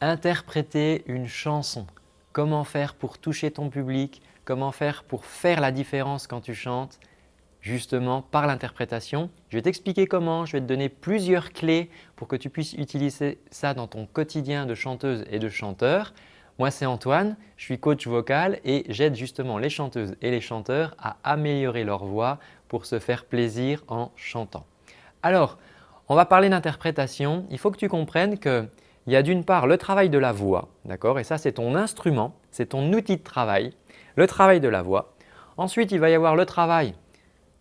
interpréter une chanson. Comment faire pour toucher ton public, comment faire pour faire la différence quand tu chantes? Justement par l'interprétation. Je vais t'expliquer comment, je vais te donner plusieurs clés pour que tu puisses utiliser ça dans ton quotidien de chanteuse et de chanteur. Moi, c'est Antoine, je suis coach vocal et j'aide justement les chanteuses et les chanteurs à améliorer leur voix pour se faire plaisir en chantant. Alors, on va parler d'interprétation. Il faut que tu comprennes qu'il y a d'une part le travail de la voix, d'accord Et ça, c'est ton instrument, c'est ton outil de travail, le travail de la voix. Ensuite, il va y avoir le travail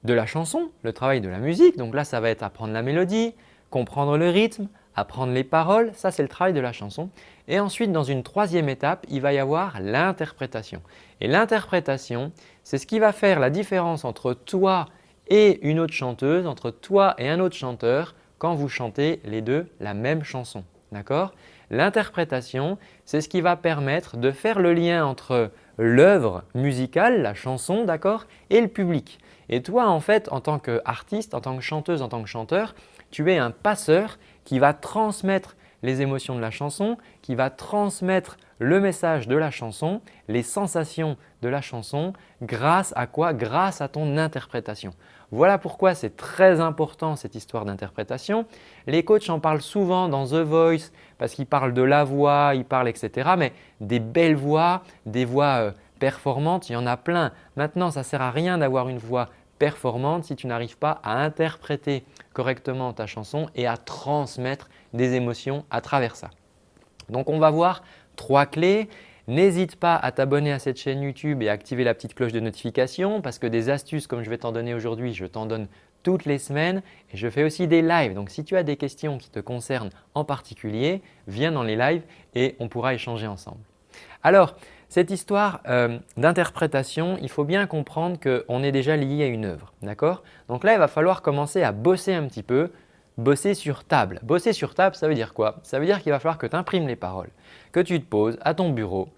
de la chanson, le travail de la musique. Donc là, ça va être apprendre la mélodie, comprendre le rythme, apprendre les paroles. Ça, c'est le travail de la chanson. Et ensuite, dans une troisième étape, il va y avoir l'interprétation. Et l'interprétation, c'est ce qui va faire la différence entre toi et une autre chanteuse, entre toi et un autre chanteur quand vous chantez les deux la même chanson. D'accord? L'interprétation, c'est ce qui va permettre de faire le lien entre l'œuvre musicale, la chanson, d'accord, et le public. Et toi, en fait, en tant qu'artiste, en tant que chanteuse, en tant que chanteur, tu es un passeur qui va transmettre les émotions de la chanson, qui va transmettre le message de la chanson, les sensations de la chanson, grâce à quoi? Grâce à ton interprétation. Voilà pourquoi c'est très important cette histoire d'interprétation. Les coachs en parlent souvent dans The Voice parce qu'ils parlent de la voix, ils parlent etc. Mais des belles voix, des voix euh, performantes, il y en a plein. Maintenant, ça ne sert à rien d'avoir une voix performante si tu n'arrives pas à interpréter correctement ta chanson et à transmettre des émotions à travers ça. Donc, on va voir trois clés. N'hésite pas à t'abonner à cette chaîne YouTube et à activer la petite cloche de notification parce que des astuces comme je vais t'en donner aujourd'hui, je t'en donne toutes les semaines et je fais aussi des lives. Donc, si tu as des questions qui te concernent en particulier, viens dans les lives et on pourra échanger ensemble. Alors, cette histoire euh, d'interprétation, il faut bien comprendre qu'on est déjà lié à une œuvre. Donc là, il va falloir commencer à bosser un petit peu, bosser sur table. Bosser sur table, ça veut dire quoi? Ça veut dire qu'il va falloir que tu imprimes les paroles, que tu te poses à ton bureau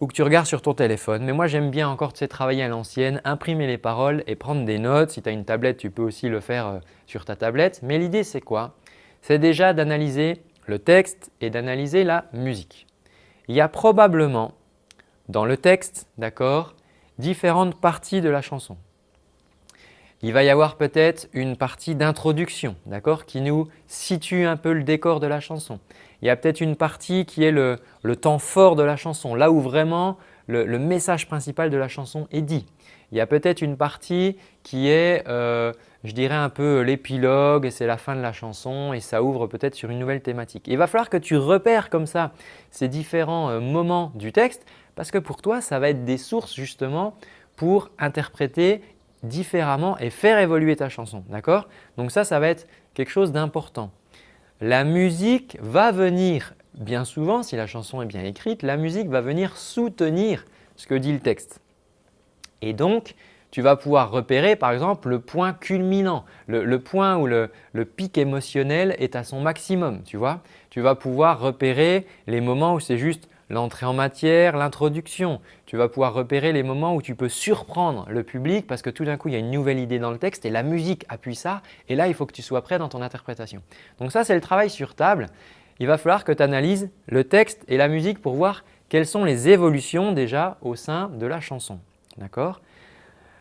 ou que tu regardes sur ton téléphone. Mais moi, j'aime bien encore tu sais, travailler à l'ancienne, imprimer les paroles et prendre des notes. Si tu as une tablette, tu peux aussi le faire euh, sur ta tablette. Mais l'idée, c'est quoi? C'est déjà d'analyser le texte et d'analyser la musique. Il y a probablement dans le texte, d'accord, différentes parties de la chanson. Il va y avoir peut-être une partie d'introduction d'accord, qui nous situe un peu le décor de la chanson. Il y a peut-être une partie qui est le, temps fort de la chanson, là où vraiment le, message principal de la chanson est dit. Il y a peut-être une partie qui est, euh, je dirais un peu l'épilogue c'est la fin de la chanson et ça ouvre peut-être sur une nouvelle thématique. il va falloir que tu repères comme ça ces différents euh, moments du texte parce que pour toi, ça va être des sources justement pour interpréter différemment et faire évoluer ta chanson. D'accord? Donc ça, ça va être quelque chose d'important. La musique va venir, bien souvent, si la chanson est bien écrite, la musique va venir soutenir ce que dit le texte. Et donc, tu vas pouvoir repérer par exemple le point culminant, le, point où le, le, pic émotionnel est à son maximum. Tu vois Tu vas pouvoir repérer les moments où c'est juste l'entrée en matière, l'introduction. Tu vas pouvoir repérer les moments où tu peux surprendre le public parce que tout d'un coup, il y a une nouvelle idée dans le texte et la musique appuie ça et là, il faut que tu sois prêt dans ton interprétation. Donc ça, c'est le travail sur table. Il va falloir que tu analyses le texte et la musique pour voir quelles sont les évolutions déjà au sein de la chanson. D'accord?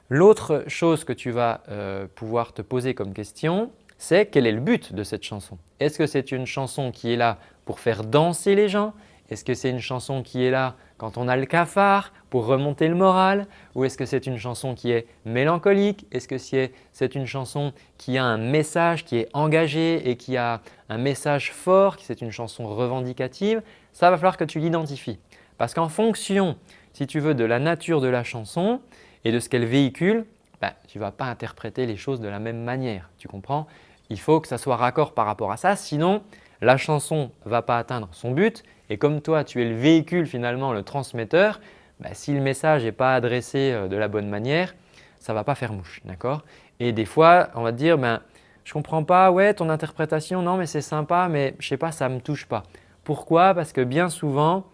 L'autre chose que tu vas euh, pouvoir te poser comme question, c'est quel est le but de cette chanson? Est-ce que c'est une chanson qui est là pour faire danser les gens? Est-ce que c'est une chanson qui est là quand on a le cafard pour remonter le moral ou est-ce que c'est une chanson qui est mélancolique? Est-ce que c'est une chanson qui a un message qui est engagé et qui a un message fort, c'est une chanson revendicative? Ça va falloir que tu l'identifies. Parce qu'en fonction, si tu veux, de la nature de la chanson et de ce qu'elle véhicule, ben, tu ne vas pas interpréter les choses de la même manière. Tu comprends? Il faut que ça soit raccord par rapport à ça, sinon la chanson ne va pas atteindre son but et comme toi, tu es le véhicule finalement, le transmetteur, bah, si le message n'est pas adressé euh, de la bonne manière, ça ne va pas faire mouche. d'accord? Et des fois, on va te dire ben, je ne comprends pas, ouais, ton interprétation, non mais c'est sympa, mais je ne sais pas, ça ne me touche pas. Pourquoi? Parce que bien souvent,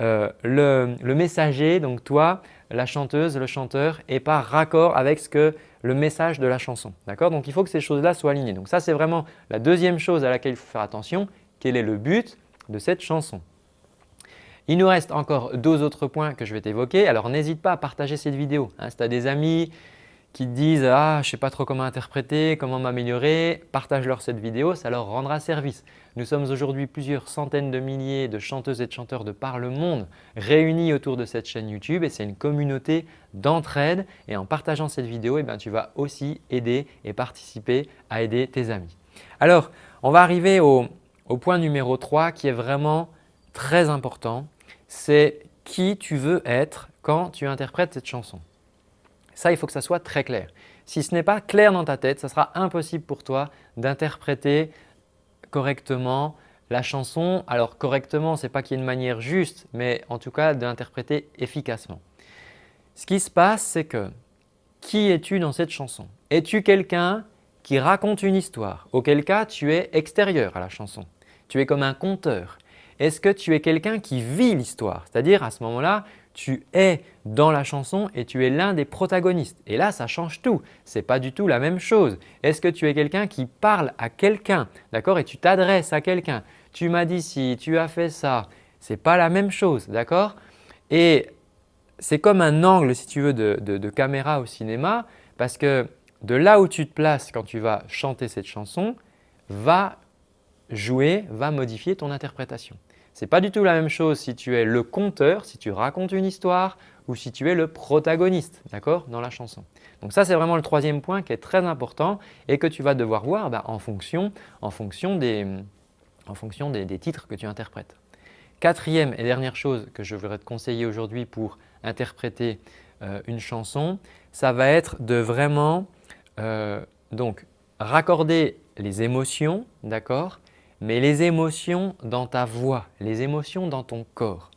euh, le, le, messager, donc toi, la chanteuse, le chanteur, n'est pas raccord avec ce que le message de la chanson. D'accord? Donc, il faut que ces choses-là soient alignées. Donc, ça, c'est vraiment la deuxième chose à laquelle il faut faire attention. Quel est le but de cette chanson? Il nous reste encore deux autres points que je vais t'évoquer. Alors n'hésite pas à partager cette vidéo. Hein. si tu as des amis qui disent « Ah, je ne sais pas trop comment interpréter, comment m'améliorer », partage-leur cette vidéo, ça leur rendra service. Nous sommes aujourd'hui plusieurs centaines de milliers de chanteuses et de chanteurs de par le monde réunis autour de cette chaîne YouTube et c'est une communauté d'entraide et en partageant cette vidéo, eh tu vas aussi aider et participer à aider tes amis. Alors, on va arriver au, au point numéro 3 qui est vraiment très important, c'est qui tu veux être quand tu interprètes cette chanson. Ça, il faut que ça soit très clair. Si ce n'est pas clair dans ta tête, ça sera impossible pour toi d'interpréter correctement la chanson. Alors correctement, ce n'est pas qu'il y ait une manière juste, mais en tout cas d'interpréter efficacement. Ce qui se passe, c'est que qui es-tu dans cette chanson? Es-tu quelqu'un qui raconte une histoire? Auquel cas, tu es extérieur à la chanson. Tu es comme un conteur. Est-ce que tu es quelqu'un qui vit l'histoire? C'est-à-dire à ce moment-là, tu es dans la chanson et tu es l'un des protagonistes. Et là, ça change tout. Ce n'est pas du tout la même chose. Est-ce que tu es quelqu'un qui parle à quelqu'un? D'accord? Et tu t'adresses à quelqu'un Tu m'as dit si, tu as fait ça. Ce n'est pas la même chose. d'accord? Et c'est comme un angle si tu veux de, de caméra au cinéma parce que de là où tu te places quand tu vas chanter cette chanson va jouer, va modifier ton interprétation. Ce n'est pas du tout la même chose si tu es le conteur, si tu racontes une histoire ou si tu es le protagoniste dans la chanson. Donc ça, c'est vraiment le troisième point qui est très important et que tu vas devoir voir bah, en fonction, en fonction, des, en fonction des, titres que tu interprètes. Quatrième et dernière chose que je voudrais te conseiller aujourd'hui pour interpréter euh, une chanson, ça va être de vraiment euh, donc, raccorder les émotions, d'accord mais les émotions dans ta voix, les émotions dans ton corps.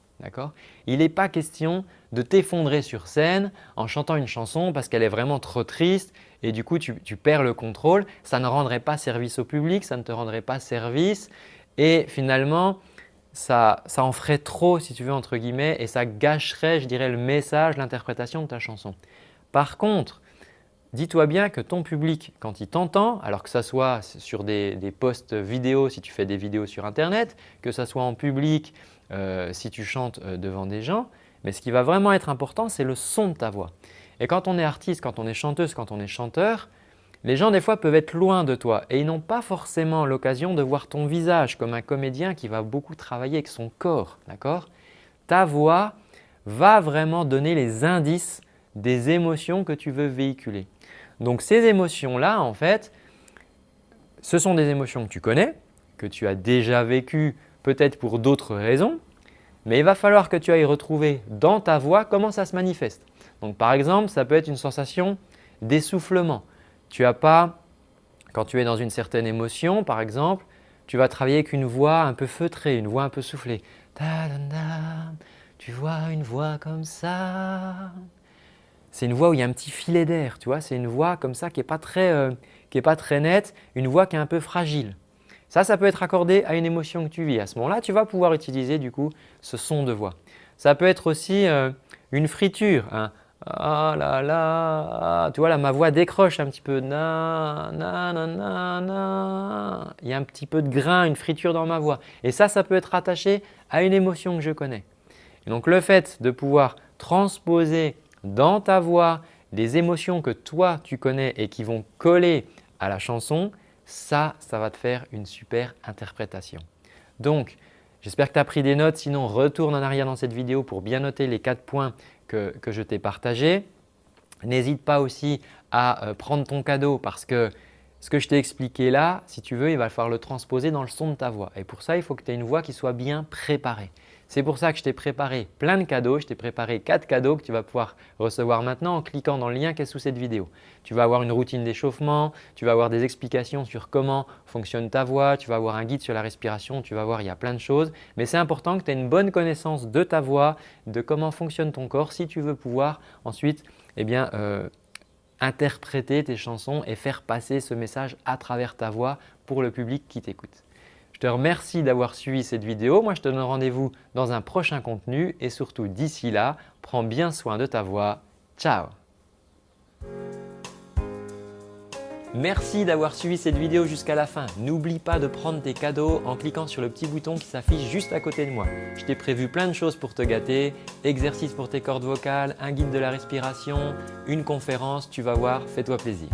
Il n'est pas question de t'effondrer sur scène en chantant une chanson parce qu'elle est vraiment trop triste et du coup tu, perds le contrôle. Ça ne rendrait pas service au public, ça ne te rendrait pas service et finalement ça, ça en ferait trop si tu veux entre guillemets et ça gâcherait je dirais le message, l'interprétation de ta chanson. Par contre, dis-toi bien que ton public, quand il t'entend, alors que ce soit sur des, posts vidéo si tu fais des vidéos sur internet, que ce soit en public euh, si tu chantes euh, devant des gens, mais ce qui va vraiment être important, c'est le son de ta voix. Et quand on est artiste, quand on est chanteuse, quand on est chanteur, les gens des fois peuvent être loin de toi et ils n'ont pas forcément l'occasion de voir ton visage comme un comédien qui va beaucoup travailler avec son corps. Ta voix va vraiment donner les indices des émotions que tu veux véhiculer. Donc ces émotions-là, en fait, ce sont des émotions que tu connais, que tu as déjà vécues peut-être pour d'autres raisons, mais il va falloir que tu ailles retrouver dans ta voix comment ça se manifeste. Donc par exemple, ça peut être une sensation d'essoufflement. Tu as pas, quand tu es dans une certaine émotion par exemple, tu vas travailler avec une voix un peu feutrée, une voix un peu soufflée. Tu vois une voix comme ça, c'est une voix où il y a un petit filet d'air, tu vois, c'est une voix comme ça qui n'est pas, très, euh, pas très nette, une voix qui est un peu fragile. Ça, ça peut être accordé à une émotion que tu vis. À ce moment-là, tu vas pouvoir utiliser du coup ce son de voix. Ça peut être aussi euh, une friture. Hein. Ah là là, tu vois là ma voix décroche un petit peu. Na, na, na, na, na. Il y a un petit peu de grain, une friture dans ma voix. Et ça, ça peut être attaché à une émotion que je connais. Donc le fait de pouvoir transposer dans ta voix des émotions que toi tu connais et qui vont coller à la chanson, ça, ça va te faire une super interprétation. Donc, j'espère que tu as pris des notes. Sinon, retourne en arrière dans cette vidéo pour bien noter les quatre points que, je t'ai partagés. N'hésite pas aussi à euh, prendre ton cadeau parce que ce que je t'ai expliqué là, si tu veux, il va falloir le transposer dans le son de ta voix. Et pour ça, il faut que tu aies une voix qui soit bien préparée. C'est pour ça que je t'ai préparé plein de cadeaux. Je t'ai préparé quatre cadeaux que tu vas pouvoir recevoir maintenant en cliquant dans le lien qui est sous cette vidéo. Tu vas avoir une routine d'échauffement, tu vas avoir des explications sur comment fonctionne ta voix, tu vas avoir un guide sur la respiration, tu vas voir il y a plein de choses. Mais c'est important que tu aies une bonne connaissance de ta voix, de comment fonctionne ton corps si tu veux pouvoir ensuite eh bien, euh, interpréter tes chansons et faire passer ce message à travers ta voix pour le public qui t'écoute. Je te remercie d'avoir suivi cette vidéo. Moi, je te donne rendez-vous dans un prochain contenu et surtout d'ici là, prends bien soin de ta voix. Ciao Merci d'avoir suivi cette vidéo jusqu'à la fin. N'oublie pas de prendre tes cadeaux en cliquant sur le petit bouton qui s'affiche juste à côté de moi. Je t'ai prévu plein de choses pour te gâter, exercices pour tes cordes vocales, un guide de la respiration, une conférence, tu vas voir, fais-toi plaisir.